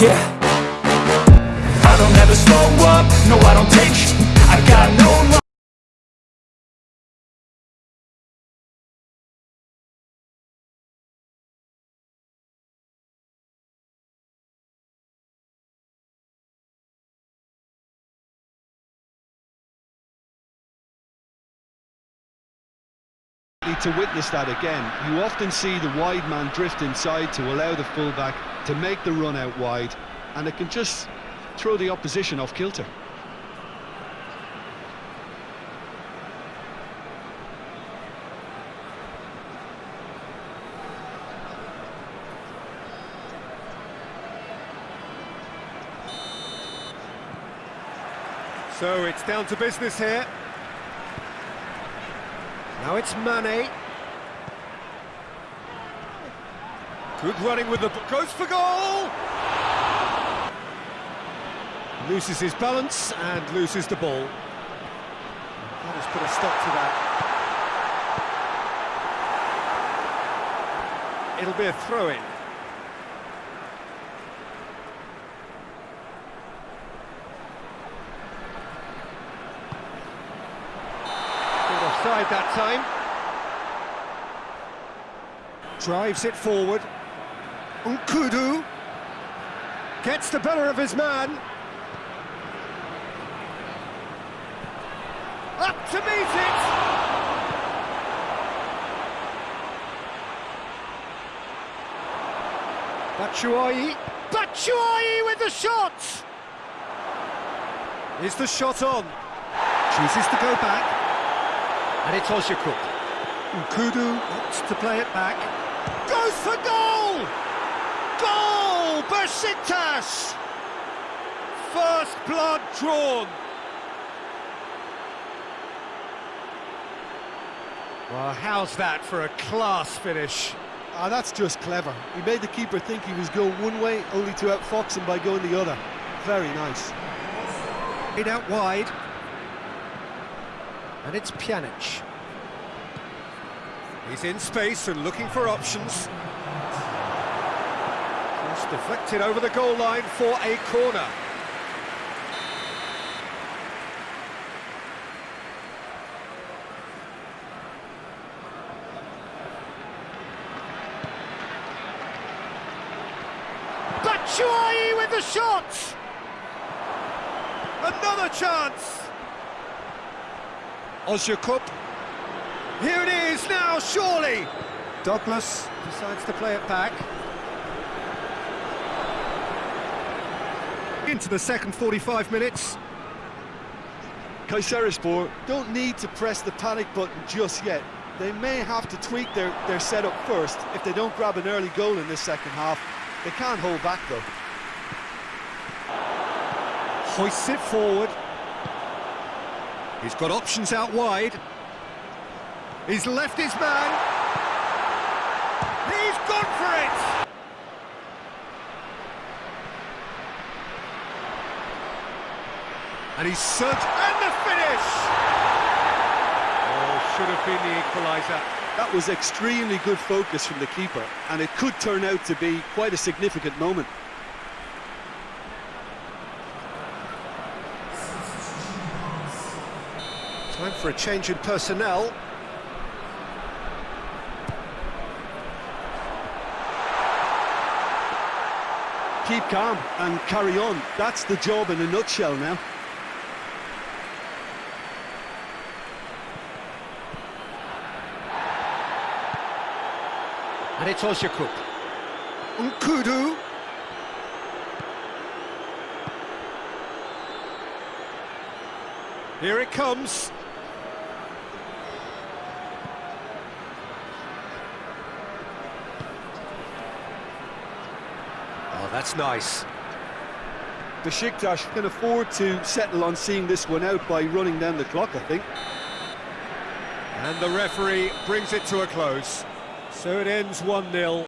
Yeah. I don't ever slow up, no I don't take sh. I got no to witness that again. You often see the wide man drift inside to allow the fullback to make the run out wide, and it can just throw the opposition off kilter. So it's down to business here. Now it's Mane. Good running with the... goes for goal! Loses his balance and loses the ball. That has put a stop to that. It'll be a throw-in. Offside that time. Drives it forward. N'Koudou gets the better of his man. Up to meet it! Batshuayi. Batshuayi with the shot! Is the shot on? Chooses to go back. And it's Oshikuk. N'Koudou wants to play it back. Goes for goal! Goal! Besiktas! First blood drawn. Well, how's that for a class finish? Ah, that's just clever. He made the keeper think he was going one way, only to outfox him by going the other. Very nice. It out wide. And it's Pjanic. He's in space and looking for options. Cross deflected over the goal line for a corner. Batshuayi with the shot! Another chance! Ozyakup. Here it is now, surely! Douglas decides to play it back. Into the second 45 minutes. Kayserispor don't need to press the panic button just yet. They may have to tweak their, their setup first if they don't grab an early goal in this second half. They can't hold back though. Hoists it forward. He's got options out wide. He's left his man. He's gone for it! And he's surged, and the finish! Oh, should have been the equaliser. That was extremely good focus from the keeper, and it could turn out to be quite a significant moment. Time for a change in personnel. Keep calm and carry on. That's the job in a nutshell now. And it's Oshikuk. N'Koudou. Here it comes. Oh, that's nice. Besiktas can afford to settle on seeing this one out by running down the clock, I think. And the referee brings it to a close. So it ends 1-0.